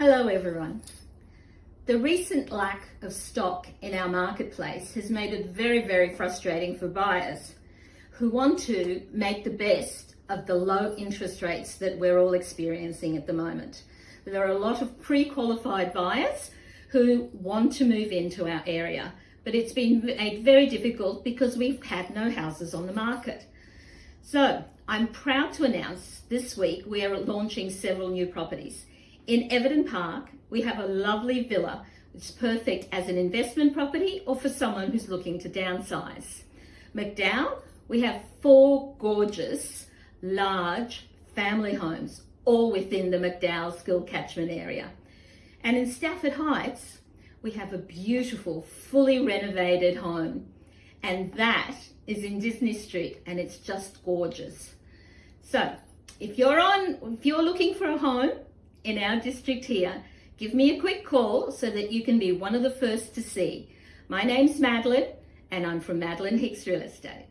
Hello everyone. The recent lack of stock in our marketplace has made it very, very frustrating for buyers who want to make the best of the low interest rates that we're all experiencing at the moment. There are a lot of pre-qualified buyers who want to move into our area, but it's been made very difficult because we've had no houses on the market. So I'm proud to announce this week we are launching several new properties. In Everton Park, we have a lovely villa, is perfect as an investment property or for someone who's looking to downsize. McDowall, we have four gorgeous, large family homes, all within the McDowall School catchment area. And in Stafford Heights, we have a beautiful, fully renovated home. And that is in Disney Street and it's just gorgeous. So if you're on, if you're looking for a home, in our district here, give me a quick call so that you can be one of the first to see. My name's Madeline and I'm from Madeline Hicks Real Estate.